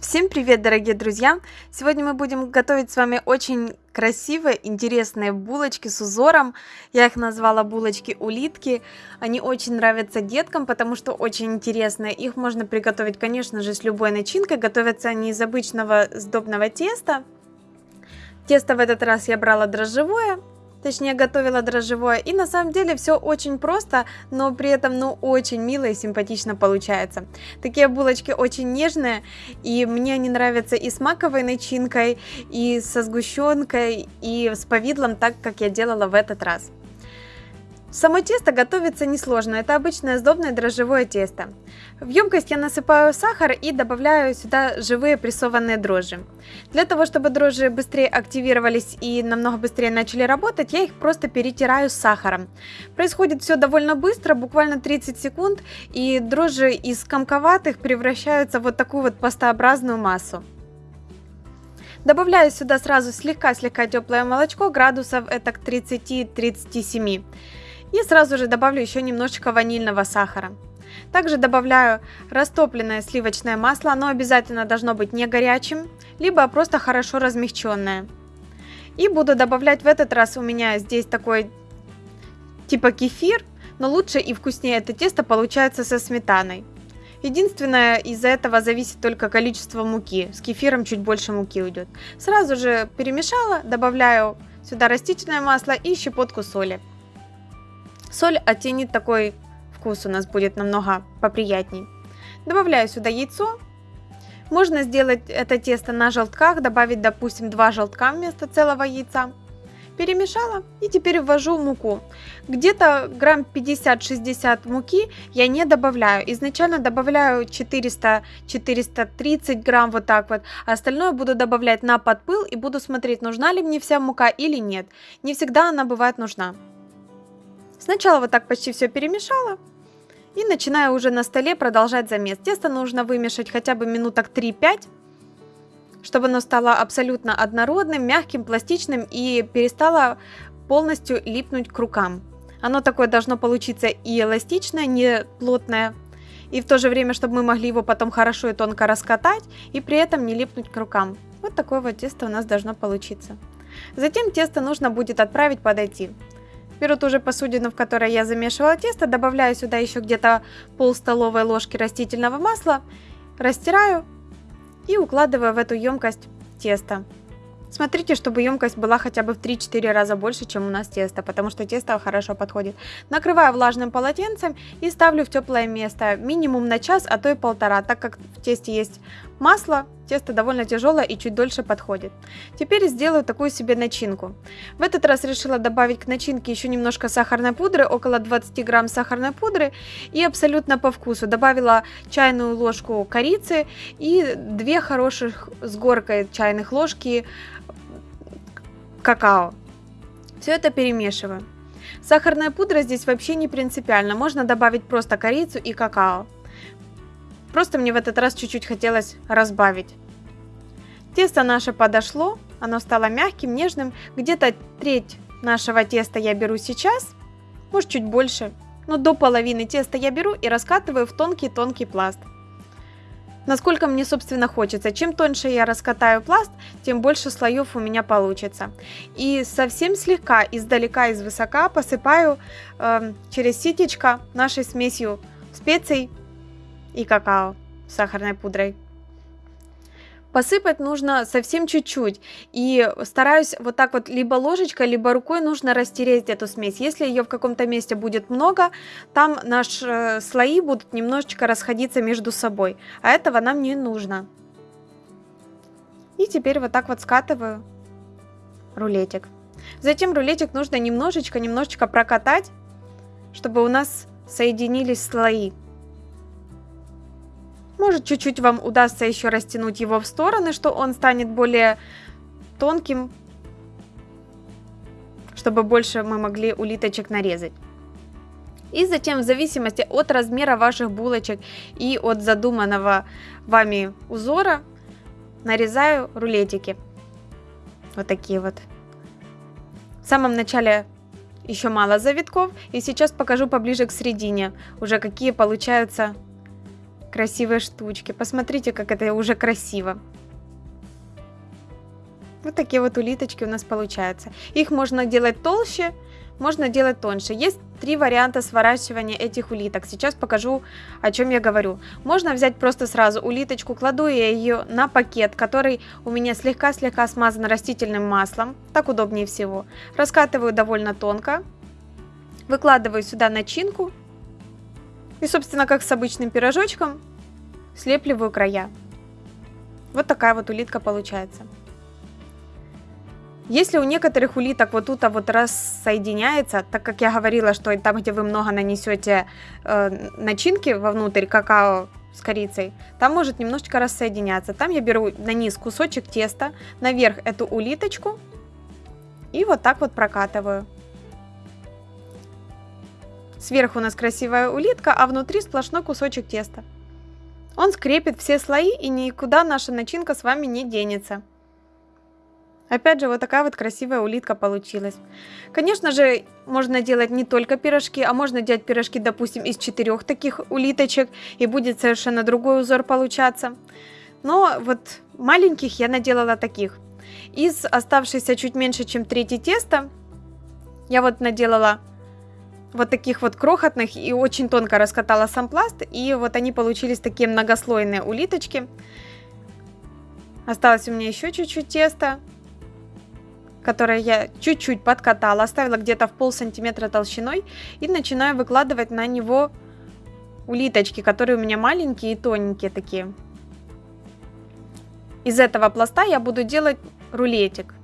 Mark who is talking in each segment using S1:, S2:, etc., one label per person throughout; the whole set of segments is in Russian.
S1: Всем привет, дорогие друзья! Сегодня мы будем готовить с вами очень красивые, интересные булочки с узором. Я их назвала булочки-улитки. Они очень нравятся деткам, потому что очень интересные. Их можно приготовить, конечно же, с любой начинкой. Готовятся они из обычного сдобного теста. Тесто в этот раз я брала дрожжевое, Точнее, готовила дрожжевое. И на самом деле все очень просто, но при этом, ну, очень мило и симпатично получается. Такие булочки очень нежные, и мне они нравятся и с маковой начинкой, и со сгущенкой, и с повидлом, так как я делала в этот раз. Само тесто готовится несложно, это обычное сдобное дрожжевое тесто. В емкость я насыпаю сахар и добавляю сюда живые прессованные дрожжи. Для того, чтобы дрожжи быстрее активировались и намного быстрее начали работать, я их просто перетираю с сахаром. Происходит все довольно быстро, буквально 30 секунд, и дрожжи из комковатых превращаются в вот такую вот пастообразную массу. Добавляю сюда сразу слегка-слегка теплое молочко, градусов это к 30-37. И сразу же добавлю еще немножечко ванильного сахара. Также добавляю растопленное сливочное масло, оно обязательно должно быть не горячим, либо просто хорошо размягченное. И буду добавлять в этот раз у меня здесь такой типа кефир, но лучше и вкуснее это тесто получается со сметаной. Единственное, из-за этого зависит только количество муки. С кефиром чуть больше муки уйдет. Сразу же перемешала, добавляю сюда растительное масло и щепотку соли. Соль оттенит такой вкус у нас будет намного поприятней. Добавляю сюда яйцо. Можно сделать это тесто на желтках, добавить, допустим, два желтка вместо целого яйца. Перемешала и теперь ввожу муку. Где-то грамм 50-60 муки я не добавляю. Изначально добавляю 400-430 грамм вот так вот. А остальное буду добавлять на подпыл и буду смотреть, нужна ли мне вся мука или нет. Не всегда она бывает нужна. Сначала вот так почти все перемешала. И начинаю уже на столе продолжать замес. Тесто нужно вымешать хотя бы минуток 3-5, чтобы оно стало абсолютно однородным, мягким, пластичным и перестало полностью липнуть к рукам. Оно такое должно получиться и эластичное, не плотное, и в то же время, чтобы мы могли его потом хорошо и тонко раскатать, и при этом не липнуть к рукам. Вот такое вот тесто у нас должно получиться. Затем тесто нужно будет отправить подойти. Беру ту же посудину, в которой я замешивала тесто, добавляю сюда еще где-то пол столовой ложки растительного масла, растираю и укладываю в эту емкость тесто. Смотрите, чтобы емкость была хотя бы в 3-4 раза больше, чем у нас тесто, потому что тесто хорошо подходит. Накрываю влажным полотенцем и ставлю в теплое место минимум на час, а то и полтора, так как в тесте есть масло, тесто довольно тяжелое и чуть дольше подходит. Теперь сделаю такую себе начинку. В этот раз решила добавить к начинке еще немножко сахарной пудры, около 20 грамм сахарной пудры и абсолютно по вкусу. Добавила чайную ложку корицы и две хороших с горкой чайных ложки какао. Все это перемешиваю. Сахарная пудра здесь вообще не принципиально, можно добавить просто корицу и какао. Просто мне в этот раз чуть-чуть хотелось разбавить. Тесто наше подошло, оно стало мягким, нежным. Где-то треть нашего теста я беру сейчас, может чуть больше. Но до половины теста я беру и раскатываю в тонкий-тонкий пласт. Насколько мне, собственно, хочется. Чем тоньше я раскатаю пласт, тем больше слоев у меня получится. И совсем слегка, издалека, из высока посыпаю э, через ситечко нашей смесью специй и какао сахарной пудрой. Посыпать нужно совсем чуть-чуть. И стараюсь вот так вот либо ложечкой, либо рукой нужно растереть эту смесь. Если ее в каком-то месте будет много, там наши э, слои будут немножечко расходиться между собой. А этого нам не нужно. И теперь вот так вот скатываю рулетик. Затем рулетик нужно немножечко-немножечко прокатать, чтобы у нас соединились слои. Может, чуть-чуть вам удастся еще растянуть его в стороны, что он станет более тонким, чтобы больше мы могли улиточек нарезать. И затем, в зависимости от размера ваших булочек и от задуманного вами узора, нарезаю рулетики. Вот такие вот. В самом начале еще мало завитков, и сейчас покажу поближе к середине, уже какие получаются красивые штучки. Посмотрите, как это уже красиво. Вот такие вот улиточки у нас получаются. Их можно делать толще, можно делать тоньше. Есть три варианта сворачивания этих улиток. Сейчас покажу, о чем я говорю. Можно взять просто сразу улиточку, кладу я ее на пакет, который у меня слегка-слегка смазан растительным маслом. Так удобнее всего. Раскатываю довольно тонко. Выкладываю сюда начинку. И, собственно, как с обычным пирожочком, слепливаю края. Вот такая вот улитка получается. Если у некоторых улиток вот тут вот рассоединяется, так как я говорила, что там, где вы много нанесете э, начинки вовнутрь какао с корицей, там может немножечко рассоединяться. Там я беру на низ кусочек теста, наверх эту улиточку и вот так вот прокатываю. Сверху у нас красивая улитка, а внутри сплошной кусочек теста. Он скрепит все слои и никуда наша начинка с вами не денется. Опять же, вот такая вот красивая улитка получилась. Конечно же, можно делать не только пирожки, а можно делать пирожки, допустим, из четырех таких улиточек, и будет совершенно другой узор получаться. Но вот маленьких я наделала таких. Из оставшейся чуть меньше, чем третье теста, я вот наделала вот таких вот крохотных и очень тонко раскатала сам пласт, и вот они получились такие многослойные улиточки. Осталось у меня еще чуть-чуть теста которое я чуть-чуть подкатала, оставила где-то в пол сантиметра толщиной и начинаю выкладывать на него улиточки, которые у меня маленькие и тоненькие такие. Из этого пласта я буду делать рулетик.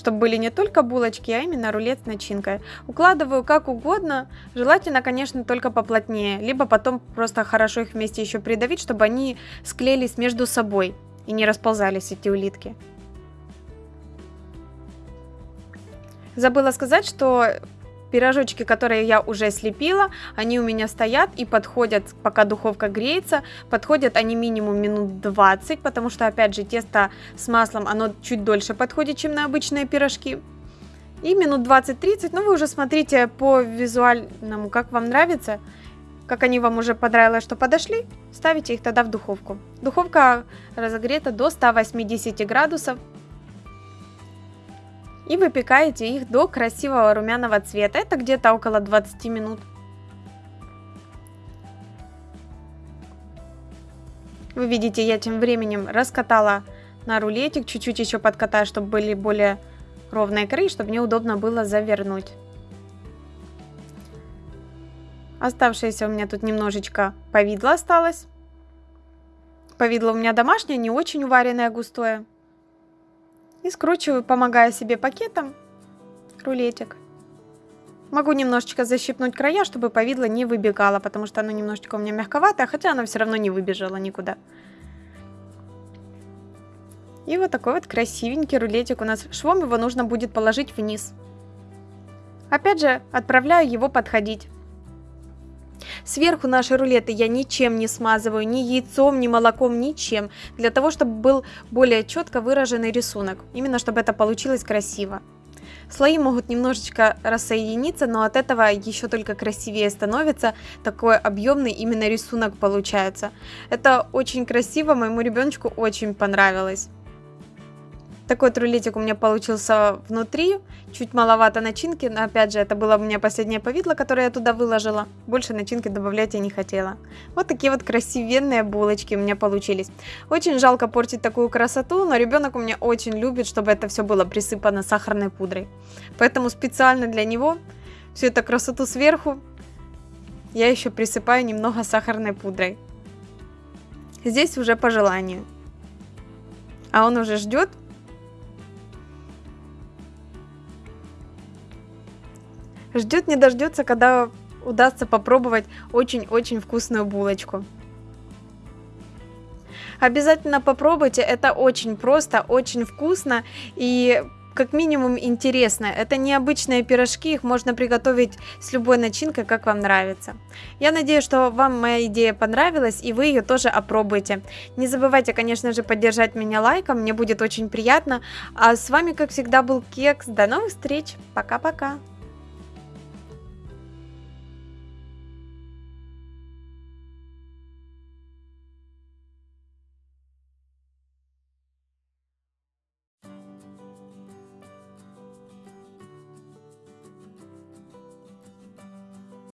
S1: Чтобы были не только булочки, а именно рулет с начинкой. Укладываю как угодно, желательно, конечно, только поплотнее, либо потом просто хорошо их вместе еще придавить, чтобы они склеились между собой и не расползались эти улитки. Забыла сказать, что пирожочки, которые я уже слепила, они у меня стоят и подходят, пока духовка греется. Подходят они минимум минут 20, потому что, опять же, тесто с маслом, оно чуть дольше подходит, чем на обычные пирожки. И минут 20-30, ну вы уже смотрите по визуальному, как вам нравится. Как они вам уже понравилось, что подошли, ставите их тогда в духовку. Духовка разогрета до 180 градусов и выпекаете их до красивого румяного цвета. Это где-то около 20 минут. Вы видите, я тем временем раскатала на рулетик, чуть-чуть еще подкатаю, чтобы были более ровные края, чтобы мне удобно было завернуть. Оставшееся у меня тут немножечко повидло осталось. Повидло у меня домашнее, не очень уваренное, густое. И скручиваю, помогая себе пакетом, рулетик. Могу немножечко защипнуть края, чтобы повидло не выбегало, потому что оно немножечко у меня мягковатое, хотя оно все равно не выбежало никуда. И вот такой вот красивенький рулетик у нас. Швом его нужно будет положить вниз. Опять же, отправляю его подходить. Сверху наши рулеты я ничем не смазываю, ни яйцом, ни молоком, ничем. Для того, чтобы был более четко выраженный рисунок. Именно, чтобы это получилось красиво. Слои могут немножечко рассоединиться, но от этого еще только красивее становится. Такой объемный именно рисунок получается. Это очень красиво, моему ребеночку очень понравилось. Такой рулетик у меня получился внутри, чуть маловато начинки, но опять же это было у меня последнее повидло, которое я туда выложила. Больше начинки добавлять я не хотела. Вот такие вот красивенные булочки у меня получились. Очень жалко портить такую красоту, но ребенок у меня очень любит, чтобы это все было присыпано сахарной пудрой. Поэтому специально для него всю эту красоту сверху я еще присыпаю немного сахарной пудрой. Здесь уже по желанию. А он уже ждет, Ждет не дождется, когда удастся попробовать очень-очень вкусную булочку. Обязательно попробуйте, это очень просто, очень вкусно и как минимум интересно. Это необычные пирожки, их можно приготовить с любой начинкой, как вам нравится. Я надеюсь, что вам моя идея понравилась и вы ее тоже опробуете. Не забывайте, конечно же, поддержать меня лайком, мне будет очень приятно. А с вами, как всегда, был Кекс. До новых встреч, пока-пока.